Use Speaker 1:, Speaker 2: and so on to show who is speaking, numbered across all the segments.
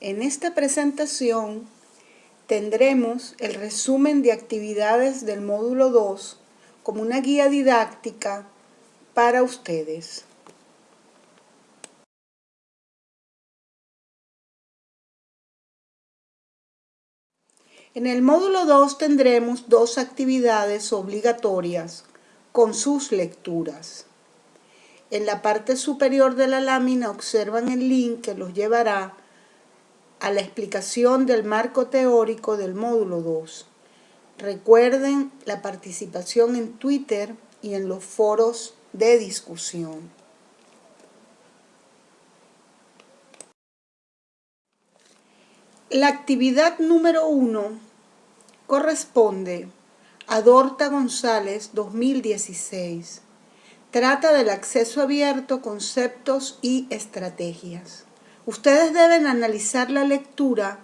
Speaker 1: En esta presentación tendremos el resumen de actividades del módulo 2 como una guía didáctica para ustedes. En el módulo 2 tendremos dos actividades obligatorias con sus lecturas. En la parte superior de la lámina observan el link que los llevará a la explicación del marco teórico del módulo 2. Recuerden la participación en Twitter y en los foros de discusión. La actividad número 1 corresponde a Dorta González 2016. Trata del acceso abierto, conceptos y estrategias. Ustedes deben analizar la lectura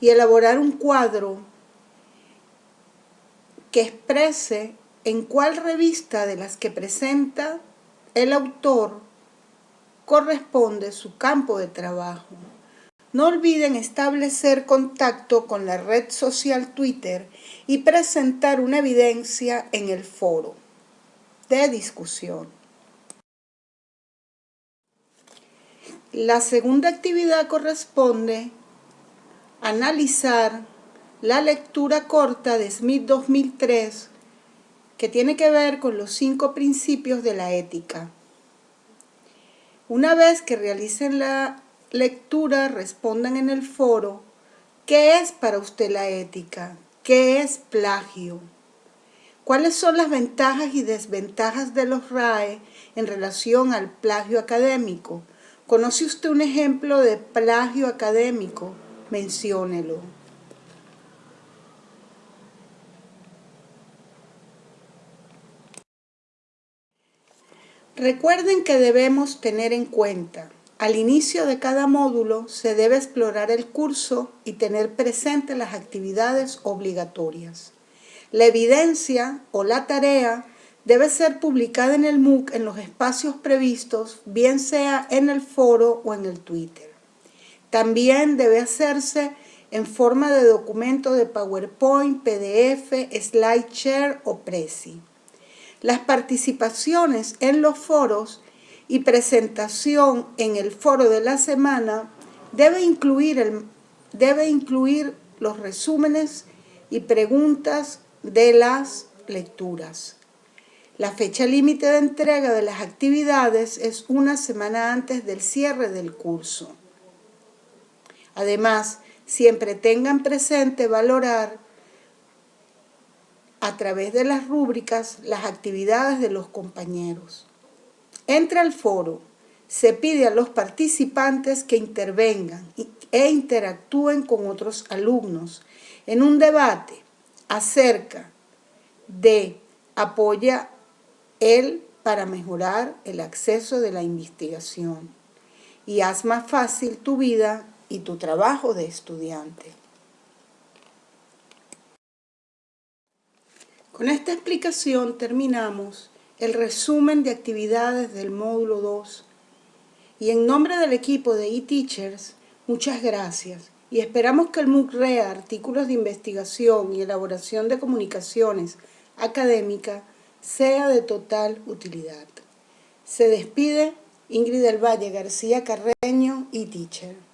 Speaker 1: y elaborar un cuadro que exprese en cuál revista de las que presenta el autor corresponde su campo de trabajo. No olviden establecer contacto con la red social Twitter y presentar una evidencia en el foro de discusión. La segunda actividad corresponde a analizar la lectura corta de Smith 2003 que tiene que ver con los cinco principios de la ética. Una vez que realicen la lectura, respondan en el foro ¿qué es para usted la ética? ¿Qué es plagio? ¿Cuáles son las ventajas y desventajas de los RAE en relación al plagio académico? ¿Conoce usted un ejemplo de plagio académico? Menciónelo. Recuerden que debemos tener en cuenta, al inicio de cada módulo se debe explorar el curso y tener presentes las actividades obligatorias. La evidencia o la tarea debe ser publicada en el MOOC en los espacios previstos, bien sea en el foro o en el Twitter. También debe hacerse en forma de documento de PowerPoint, PDF, SlideShare o Prezi. Las participaciones en los foros y presentación en el foro de la semana debe incluir, debe incluir los resúmenes y preguntas de las lecturas. La fecha límite de entrega de las actividades es una semana antes del cierre del curso. Además, siempre tengan presente valorar a través de las rúbricas las actividades de los compañeros. Entra al foro, se pide a los participantes que intervengan e interactúen con otros alumnos en un debate acerca de apoya él para mejorar el acceso de la investigación. Y haz más fácil tu vida y tu trabajo de estudiante. Con esta explicación terminamos el resumen de actividades del módulo 2 y en nombre del equipo de eTeachers, muchas gracias. Y esperamos que el MOOC REA, artículos de investigación y elaboración de comunicaciones académicas sea de total utilidad. Se despide Ingrid del Valle García Carreño y Teacher.